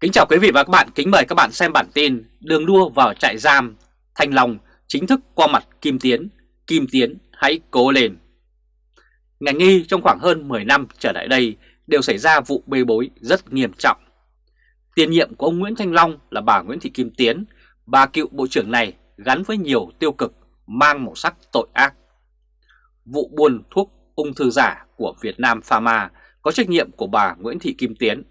Kính chào quý vị và các bạn, kính mời các bạn xem bản tin Đường đua vào trại giam, Thanh Long chính thức qua mặt Kim Tiến, Kim Tiến hãy cố lên. Ngành nghi trong khoảng hơn 10 năm trở lại đây đều xảy ra vụ bê bối rất nghiêm trọng. Tiền nhiệm của ông Nguyễn Thanh Long là bà Nguyễn Thị Kim Tiến, bà cựu bộ trưởng này gắn với nhiều tiêu cực mang màu sắc tội ác. Vụ buôn thuốc ung thư giả của Việt Nam Pharma có trách nhiệm của bà Nguyễn Thị Kim Tiến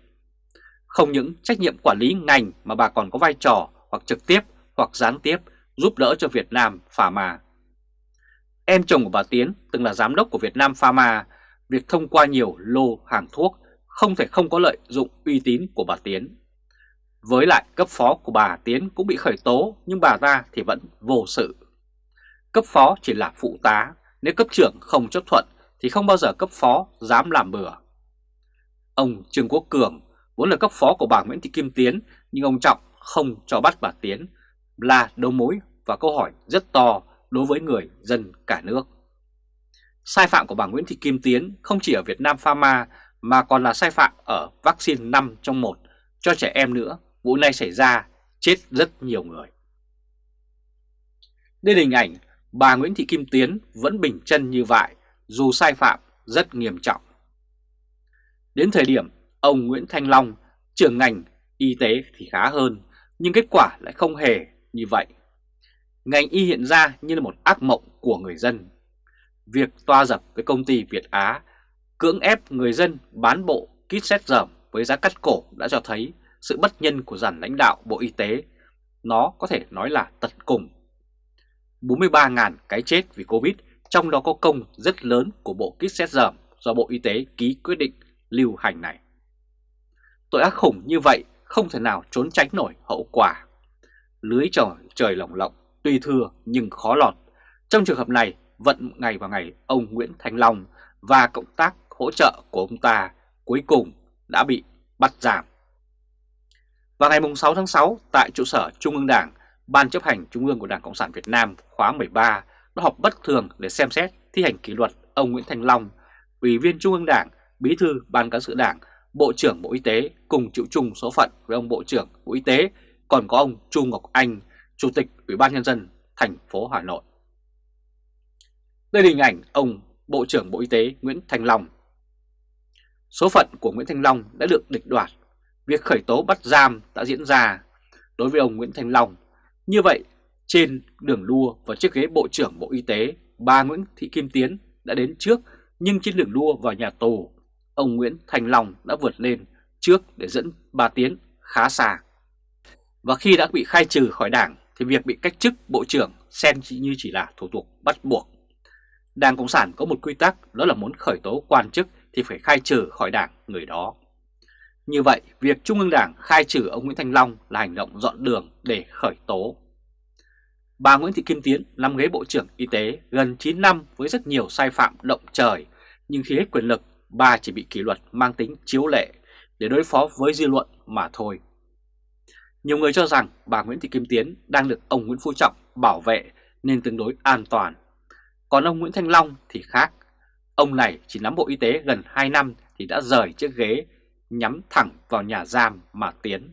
không những trách nhiệm quản lý ngành mà bà còn có vai trò hoặc trực tiếp hoặc gián tiếp giúp đỡ cho Việt Nam Pharma. Em chồng của bà Tiến từng là giám đốc của Việt Nam Pharma, việc thông qua nhiều lô hàng thuốc không thể không có lợi dụng uy tín của bà Tiến. Với lại cấp phó của bà Tiến cũng bị khởi tố nhưng bà ta thì vẫn vô sự. Cấp phó chỉ là phụ tá, nếu cấp trưởng không chấp thuận thì không bao giờ cấp phó dám làm bừa. Ông Trương Quốc Cường vốn là cấp phó của bà Nguyễn Thị Kim Tiến, nhưng ông Trọng không cho bắt bà Tiến là đầu mối và câu hỏi rất to đối với người dân cả nước. Sai phạm của bà Nguyễn Thị Kim Tiến không chỉ ở Việt Nam Pharma, mà còn là sai phạm ở vaccine 5 trong 1 cho trẻ em nữa. Vụ này xảy ra, chết rất nhiều người. Đây là hình ảnh bà Nguyễn Thị Kim Tiến vẫn bình chân như vậy, dù sai phạm rất nghiêm trọng. Đến thời điểm Ông Nguyễn Thanh Long, trưởng ngành y tế thì khá hơn, nhưng kết quả lại không hề như vậy. Ngành y hiện ra như là một ác mộng của người dân. Việc toa dập với công ty Việt Á cưỡng ép người dân bán bộ kit xét dởm với giá cắt cổ đã cho thấy sự bất nhân của dàn lãnh đạo Bộ Y tế. Nó có thể nói là tận cùng. 43.000 cái chết vì Covid, trong đó có công rất lớn của bộ kit xét dởm do Bộ Y tế ký quyết định lưu hành này. Tội ác khủng như vậy không thể nào trốn tránh nổi hậu quả. Lưới trời trời lỏng lộng, tuy thưa nhưng khó lọt. Trong trường hợp này, vận ngày vào ngày ông Nguyễn Thanh Long và cộng tác hỗ trợ của ông ta cuối cùng đã bị bắt giảm. Vào ngày 6 tháng 6, tại trụ sở Trung ương Đảng, Ban chấp hành Trung ương của Đảng Cộng sản Việt Nam khóa 13 đã họp bất thường để xem xét thi hành kỷ luật ông Nguyễn Thanh Long, Ủy viên Trung ương Đảng, Bí thư Ban cán sự Đảng Bộ trưởng Bộ Y tế cùng chịu chung số phận với ông Bộ trưởng Bộ Y tế, còn có ông Chu Ngọc Anh, Chủ tịch Ủy ban Nhân dân thành phố Hà Nội. Đây là hình ảnh ông Bộ trưởng Bộ Y tế Nguyễn Thành Long. Số phận của Nguyễn Thành Long đã được địch đoạt, việc khởi tố bắt giam đã diễn ra đối với ông Nguyễn Thành Long. Như vậy, trên đường đua và chiếc ghế Bộ trưởng Bộ Y tế, bà Nguyễn Thị Kim Tiến đã đến trước nhưng trên đường đua vào nhà tù ông Nguyễn Thành Long đã vượt lên trước để dẫn bà Tiến khá xa. Và khi đã bị khai trừ khỏi đảng thì việc bị cách chức bộ trưởng xem chỉ như chỉ là thủ tục bắt buộc. Đảng Cộng sản có một quy tắc đó là muốn khởi tố quan chức thì phải khai trừ khỏi đảng người đó. Như vậy, việc Trung ương Đảng khai trừ ông Nguyễn Thành Long là hành động dọn đường để khởi tố. Bà Nguyễn Thị Kim Tiến nắm ghế Bộ trưởng Y tế gần 9 năm với rất nhiều sai phạm động trời, nhưng khi hết quyền lực bà chỉ bị kỷ luật mang tính chiếu lệ để đối phó với dư luận mà thôi. Nhiều người cho rằng bà Nguyễn Thị Kim Tiến đang được ông Nguyễn Phú Trọng bảo vệ nên tương đối an toàn. Còn ông Nguyễn Thanh Long thì khác. Ông này chỉ nắm Bộ Y tế gần 2 năm thì đã rời chiếc ghế nhắm thẳng vào nhà giam mà tiến.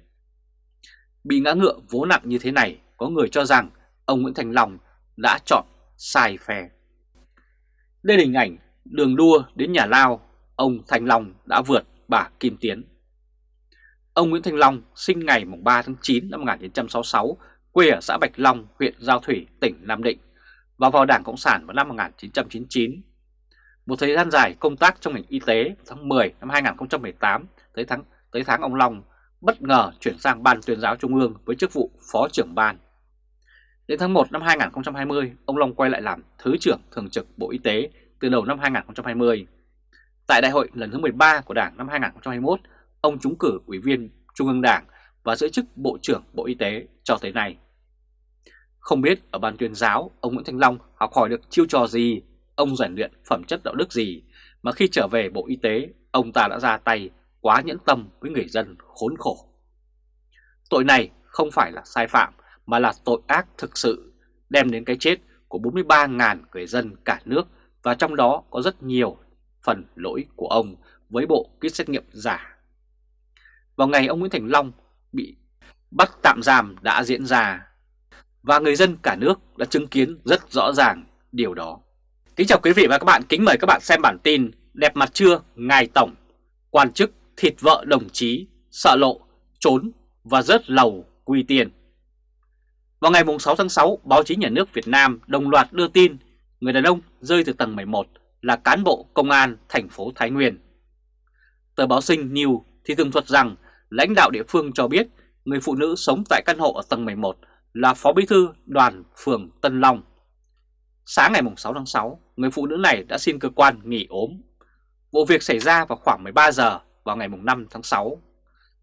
Bị ngã ngựa vố nặng như thế này, có người cho rằng ông Nguyễn Thành Long đã chọn sai phe. Đây là hình ảnh đường đua đến nhà lao ông Thanh Long đã vượt bà Kim Tiến. Ông Nguyễn Thanh Long sinh ngày 3 tháng 9 năm 1966, quê ở xã Bạch Long, huyện Giao Thủy, tỉnh Nam Định và vào Đảng Cộng sản vào năm 1999. Một thời gian dài công tác trong ngành y tế tháng 10 năm 2018 tới tháng tới tháng ông Long bất ngờ chuyển sang Ban tuyên giáo Trung ương với chức vụ Phó trưởng ban. Đến tháng 1 năm 2020, ông Long quay lại làm Thứ trưởng Thường trực Bộ Y tế từ đầu năm 2020. Tại đại hội lần thứ 13 của Đảng năm 2021, ông trúng cử ủy viên Trung ương Đảng và giữ chức Bộ trưởng Bộ Y tế cho tới nay. Không biết ở ban tuyên giáo, ông Nguyễn Thanh Long học hỏi được chiêu trò gì, ông rèn luyện phẩm chất đạo đức gì, mà khi trở về Bộ Y tế, ông ta đã ra tay quá nhẫn tâm với người dân khốn khổ. Tội này không phải là sai phạm, mà là tội ác thực sự, đem đến cái chết của 43.000 người dân cả nước và trong đó có rất nhiều phần lỗi của ông với bộ kit xét nghiệm giả. Vào ngày ông Nguyễn Thành Long bị bắt tạm giam đã diễn ra. Và người dân cả nước đã chứng kiến rất rõ ràng điều đó. Kính chào quý vị và các bạn, kính mời các bạn xem bản tin Đẹp mặt chưa, Ngài Tổng, quan chức thịt vợ đồng chí, sợ lộ, trốn và rớt lầu quy tiền. Vào ngày 6 tháng 6, báo chí nhà nước Việt Nam đồng loạt đưa tin người đàn ông rơi từ tầng 11 là cán bộ công an thành phố Thái Nguyên. Tờ báo Sinh New thì tường thuật rằng lãnh đạo địa phương cho biết người phụ nữ sống tại căn hộ ở tầng 11 là Phó Bí thư đoàn phường Tân Long. Sáng ngày 6 tháng 6, người phụ nữ này đã xin cơ quan nghỉ ốm. Vụ việc xảy ra vào khoảng 13 giờ vào ngày 5 tháng 6.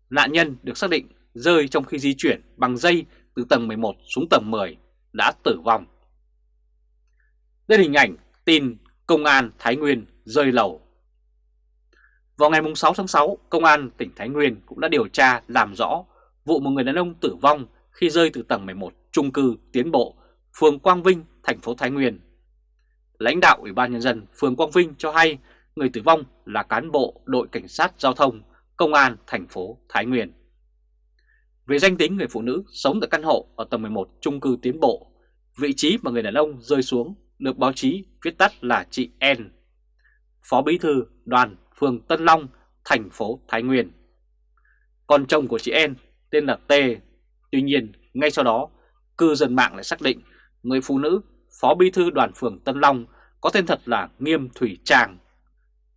Nạn nhân được xác định rơi trong khi di chuyển bằng dây từ tầng 11 xuống tầng 10 đã tử vong. Đây là hình ảnh tin Công an Thái Nguyên rơi lầu. Vào ngày 6 tháng 6, Công an tỉnh Thái Nguyên cũng đã điều tra làm rõ vụ một người đàn ông tử vong khi rơi từ tầng 11 trung cư Tiến Bộ, phường Quang Vinh, thành phố Thái Nguyên. Lãnh đạo Ủy ban Nhân dân phường Quang Vinh cho hay người tử vong là cán bộ đội cảnh sát giao thông Công an thành phố Thái Nguyên. Về danh tính người phụ nữ sống tại căn hộ ở tầng 11 trung cư Tiến Bộ, vị trí mà người đàn ông rơi xuống được báo chí viết tắt là chị N, Phó Bí thư đoàn phường Tân Long, thành phố Thái Nguyên. Còn chồng của chị N tên là T, tuy nhiên ngay sau đó cư dân mạng lại xác định người phụ nữ Phó Bí thư đoàn phường Tân Long có tên thật là Nghiêm Thủy Trang.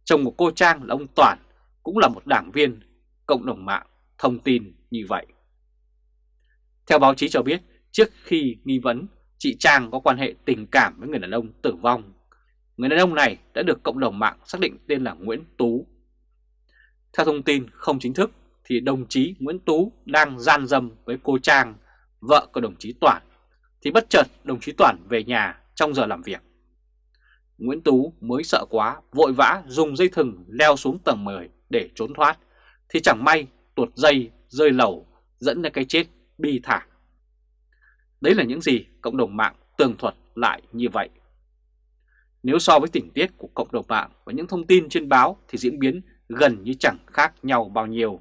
Chồng của cô Trang là ông Toản, cũng là một đảng viên, cộng đồng mạng thông tin như vậy. Theo báo chí cho biết, trước khi nghi vấn chị Trang có quan hệ tình cảm với người đàn ông tử vong, người đàn ông này đã được cộng đồng mạng xác định tên là Nguyễn Tú. Theo thông tin không chính thức thì đồng chí Nguyễn Tú đang gian dâm với cô Trang, vợ của đồng chí Toản, thì bất chợt đồng chí Toản về nhà trong giờ làm việc. Nguyễn Tú mới sợ quá, vội vã dùng dây thừng leo xuống tầng 10 để trốn thoát, thì chẳng may tuột dây rơi lầu dẫn đến cái chết bi thảm. Đấy là những gì cộng đồng mạng tường thuật lại như vậy. Nếu so với tình tiết của cộng đồng mạng và những thông tin trên báo thì diễn biến gần như chẳng khác nhau bao nhiêu.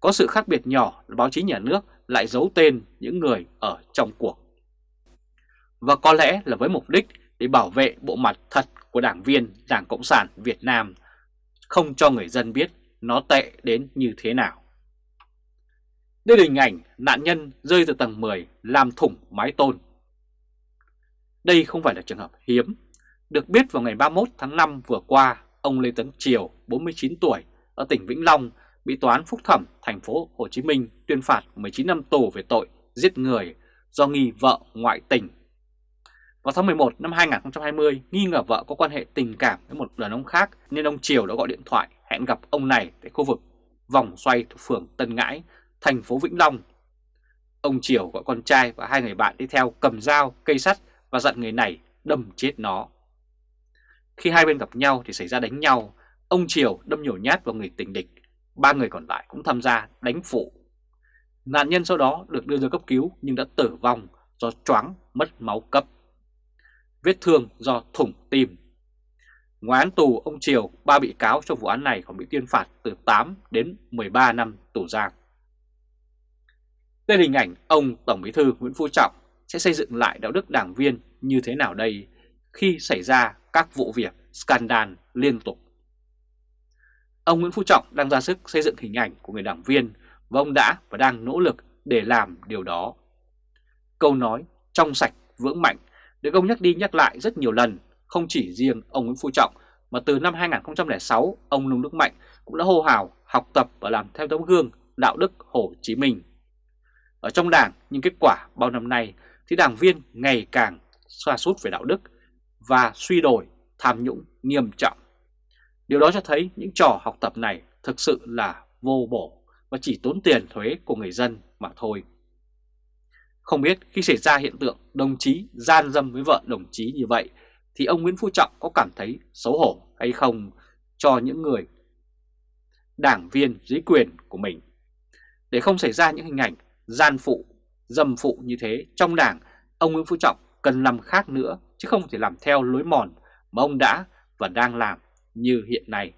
Có sự khác biệt nhỏ là báo chí nhà nước lại giấu tên những người ở trong cuộc. Và có lẽ là với mục đích để bảo vệ bộ mặt thật của đảng viên Đảng Cộng sản Việt Nam, không cho người dân biết nó tệ đến như thế nào. Đây là hình ảnh nạn nhân rơi từ tầng 10 làm thủng mái tôn. Đây không phải là trường hợp hiếm. Được biết vào ngày 31 tháng 5 vừa qua, ông Lê Tấn Triều, 49 tuổi, ở tỉnh Vĩnh Long, bị Tòa án Phúc Thẩm thành phố Hồ Chí Minh tuyên phạt 19 năm tù về tội giết người do nghi vợ ngoại tình. Vào tháng 11 năm 2020, nghi ngờ vợ có quan hệ tình cảm với một đàn ông khác nên ông Triều đã gọi điện thoại hẹn gặp ông này tại khu vực vòng xoay thuộc phường Tân Ngãi thành phố Vĩnh Long. Ông Triều gọi con trai và hai người bạn đi theo cầm dao, cây sắt và dặn người này đâm chết nó. Khi hai bên gặp nhau thì xảy ra đánh nhau, ông Triều đâm nhiều nhát vào người tình địch, ba người còn lại cũng tham gia đánh phụ. Nạn nhân sau đó được đưa ra cấp cứu nhưng đã tử vong do choáng mất máu cấp. Vết thương do thủng tim. Ngoài án tù, ông Triều, ba bị cáo trong vụ án này còn bị tuyên phạt từ 8 đến 13 năm tù giam. Đây là hình ảnh ông Tổng Bí thư Nguyễn Phú Trọng sẽ xây dựng lại đạo đức đảng viên như thế nào đây khi xảy ra các vụ việc scandal liên tục. Ông Nguyễn Phú Trọng đang ra sức xây dựng hình ảnh của người đảng viên và ông đã và đang nỗ lực để làm điều đó. Câu nói trong sạch vững mạnh được ông nhắc đi nhắc lại rất nhiều lần, không chỉ riêng ông Nguyễn Phú Trọng mà từ năm 2006 ông Nông Đức Mạnh cũng đã hô hào học tập và làm theo tấm gương đạo đức Hồ Chí Minh ở trong đảng nhưng kết quả bao năm nay thì đảng viên ngày càng xa sút về đạo đức và suy đổi, tham nhũng nghiêm trọng. Điều đó cho thấy những trò học tập này thực sự là vô bổ và chỉ tốn tiền thuế của người dân mà thôi. Không biết khi xảy ra hiện tượng đồng chí gian dâm với vợ đồng chí như vậy thì ông Nguyễn Phú Trọng có cảm thấy xấu hổ hay không cho những người đảng viên dưới quyền của mình. Để không xảy ra những hình ảnh gian phụ, dâm phụ như thế trong đảng, ông Nguyễn Phú Trọng cần làm khác nữa chứ không thể làm theo lối mòn mà ông đã và đang làm như hiện nay.